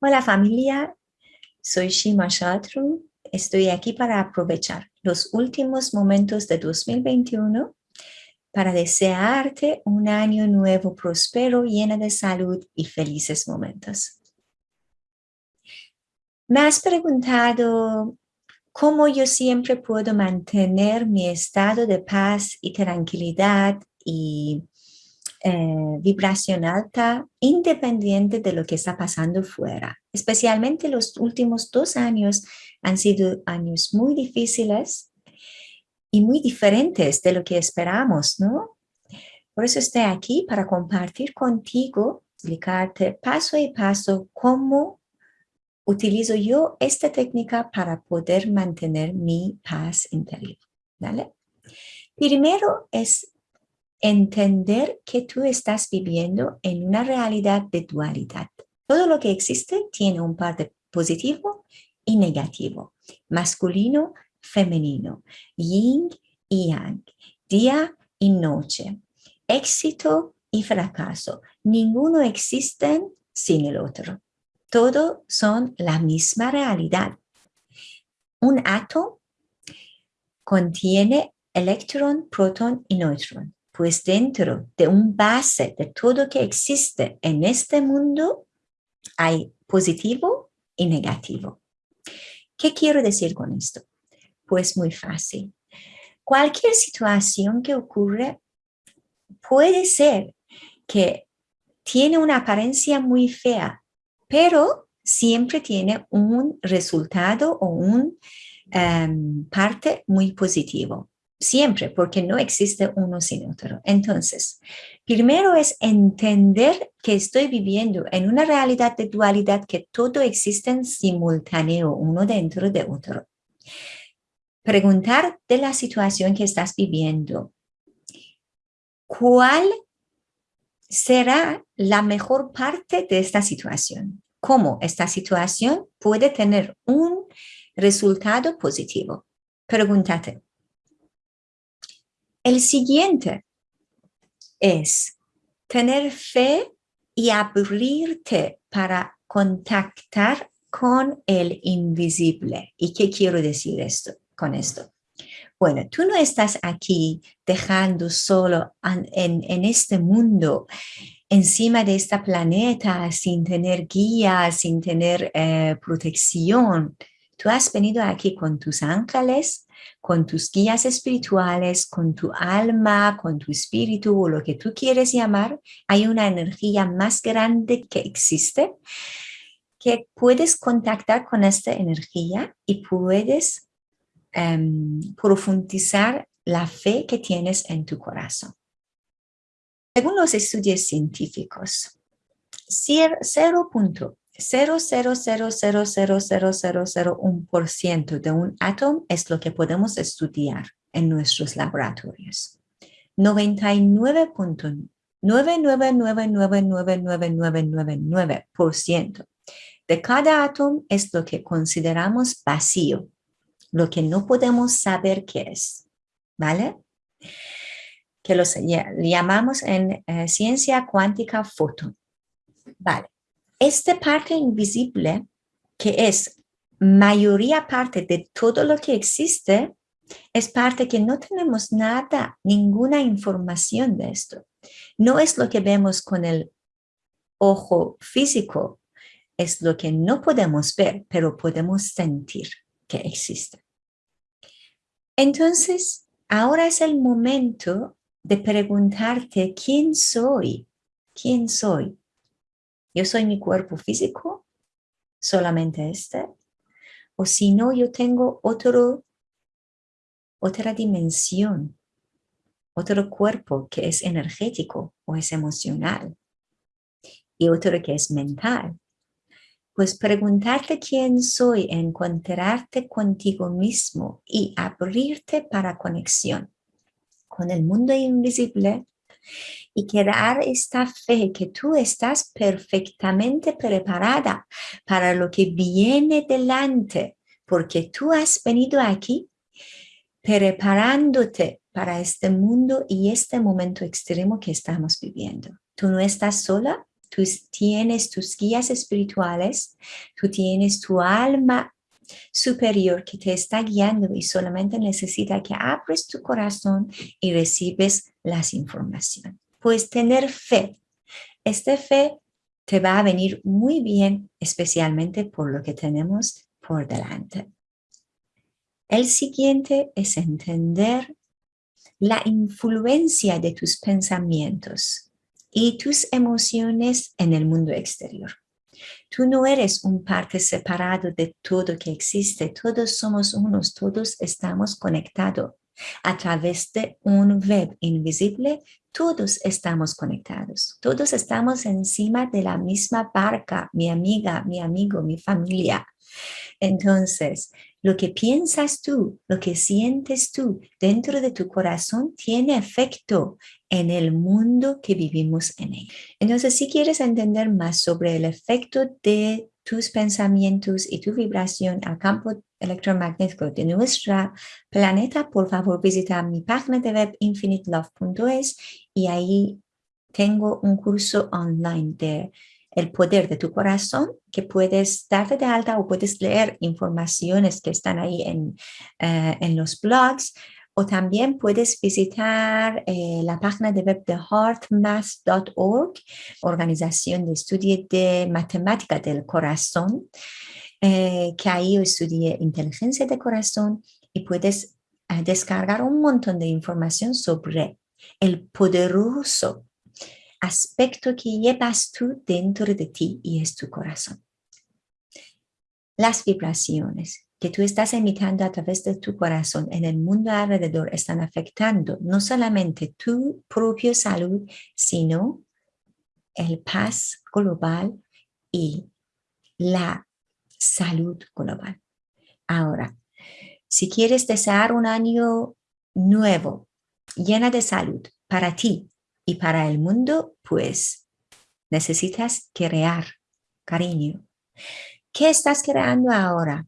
Hola familia, soy Shima Shatru. Estoy aquí para aprovechar los últimos momentos de 2021 para desearte un año nuevo próspero, lleno de salud y felices momentos. Me has preguntado cómo yo siempre puedo mantener mi estado de paz y tranquilidad y eh, vibración alta independiente de lo que está pasando fuera. Especialmente los últimos dos años han sido años muy difíciles y muy diferentes de lo que esperamos, ¿no? Por eso estoy aquí para compartir contigo, explicarte paso a paso cómo utilizo yo esta técnica para poder mantener mi paz interior, ¿vale? Primero es entender que tú estás viviendo en una realidad de dualidad. Todo lo que existe tiene un parte positivo y negativo, masculino, femenino, yin y yang, día y noche, éxito y fracaso. Ninguno existe sin el otro. Todos son la misma realidad. Un átomo contiene electrón, protón y neutrón pues dentro de un base de todo que existe en este mundo hay positivo y negativo. ¿Qué quiero decir con esto? Pues muy fácil. Cualquier situación que ocurre puede ser que tiene una apariencia muy fea, pero siempre tiene un resultado o un em, parte muy positivo siempre, porque no existe uno sin otro. Entonces, primero es entender que estoy viviendo en una realidad de dualidad que todo existe en simultáneo, uno dentro de otro. Preguntar de la situación que estás viviendo. ¿Cuál será la mejor parte de esta situación? ¿Cómo esta situación puede tener un resultado positivo? Pregúntate, el siguiente es tener fe y abrirte para contactar con el invisible. ¿Y qué quiero decir esto, con esto? Bueno, tú no estás aquí dejando solo en, este mundo, encima de este planeta, sin tener guía, sin tener eh, protección. Tú has venido aquí con tus ángeles, con tus guías espirituales, con tu alma, con tu espíritu o lo que tú quieres llamar, hay una energía más grande que existe que puedes contactar con esta energía y puedes em, profundizar la fe que tienes en tu corazón. Según los estudios científicos, 0.0 0.0000001% de un átomo es lo que podemos estudiar en nuestros laboratorios. 99.999999999% de cada átomo es lo que consideramos vacío, lo que no podemos saber qué es, ¿vale? Que lo llamamos en eh, ciencia cuántica fotón. Vale. Esta parte invisible, que es mayoría parte de todo lo que existe, es parte que no tenemos nada, ninguna información de esto. No es lo que vemos con el ojo físico, es lo que no podemos ver, pero podemos sentir que existe. Entonces, ahora es el momento de preguntarte quién soy, quién soy, yo soy mi cuerpo físico, solamente este, o si no, yo tengo otro, otra dimensión, otro cuerpo que es energético o es emocional, y otro que es mental. Pues preguntarte quién soy, encontrarte contigo mismo y abrirte para conexión con el mundo invisible y crear esta fe que tú estás perfectamente preparada para lo que viene delante, porque tú has venido aquí preparándote para este mundo y este momento extremo que estamos viviendo. Tú no estás sola, tú tienes tus guías espirituales, tú tienes tu alma superior que te está guiando y solamente necesita que abres tu corazón y recibes las informaciones. Pues tener fe. Esta fe te va a venir muy bien, especialmente por lo que tenemos por delante. El siguiente es entender la influencia de tus pensamientos y tus emociones en el mundo exterior. Tú no eres un parte separado de todo que existe. Todos somos unos, todos estamos conectados. A través de un web invisible, todos estamos conectados. Todos estamos encima de la misma barca, mi amiga, mi amigo, mi familia. Entonces, lo que piensas tú, lo que sientes tú dentro de tu corazón tiene efecto en el mundo que vivimos en él. Entonces, si quieres entender más sobre el efecto de tus pensamientos y tu vibración al campo electromagnético de nuestro planeta, por favor visita mi página de web infinitelove.es y ahí tengo un curso online de el poder de tu corazón, que puedes darte de alta o puedes leer informaciones que están ahí en, eh, en los blogs, o también puedes visitar eh, la página de web de heartmath.org, organización de estudio de matemática del corazón, eh, que ahí yo estudié inteligencia de corazón y puedes descargar un montón de información sobre el poderoso aspecto que llevas tú dentro de ti y es tu corazón. Las vibraciones que tú estás emitiendo a través de tu corazón en el mundo alrededor están afectando no solamente tu propia salud, sino el paz global y la salud global. Ahora, si quieres desear un año nuevo, llena de salud para ti, y para el mundo, pues necesitas crear cariño. ¿Qué estás creando ahora?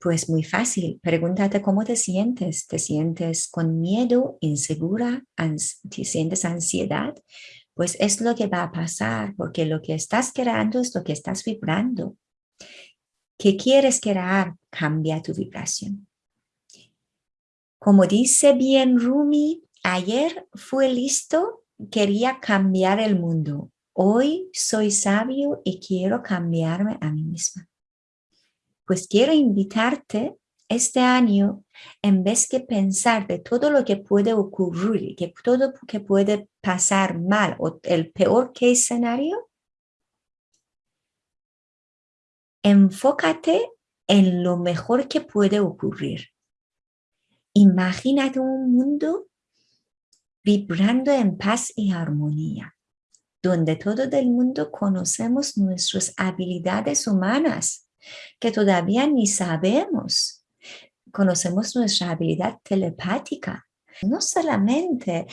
Pues muy fácil, pregúntate cómo te sientes. ¿Te sientes con miedo, insegura, te sientes ansiedad? Pues es lo que va a pasar, porque lo que estás creando es lo que estás vibrando. ¿Qué quieres crear? Cambia tu vibración. Como dice bien Rumi, Ayer fue listo, quería cambiar el mundo. Hoy soy sabio y quiero cambiarme a mí misma. Pues quiero invitarte este año, en vez de pensar de todo lo que puede ocurrir, que todo lo que puede pasar mal o el peor que escenario, enfócate en lo mejor que puede ocurrir. Imagínate un mundo vibrando en paz y armonía, donde todo el mundo conocemos nuestras habilidades humanas, que todavía ni sabemos. Conocemos nuestra habilidad telepática, no solamente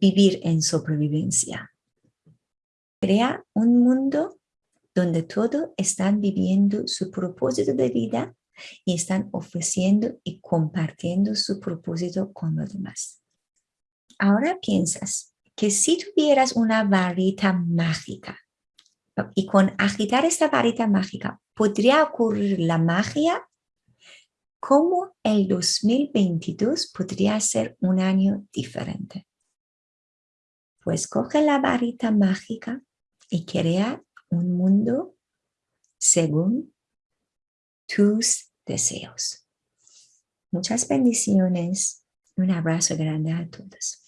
vivir en sobrevivencia. Crea un mundo donde todos están viviendo su propósito de vida y están ofreciendo y compartiendo su propósito con los demás. Ahora piensas que si tuvieras una varita mágica y con agitar esta varita mágica podría ocurrir la magia, ¿cómo el 2022 podría ser un año diferente? Pues coge la varita mágica y crea un mundo según tus deseos. Muchas bendiciones. Un abrazo grande a todos.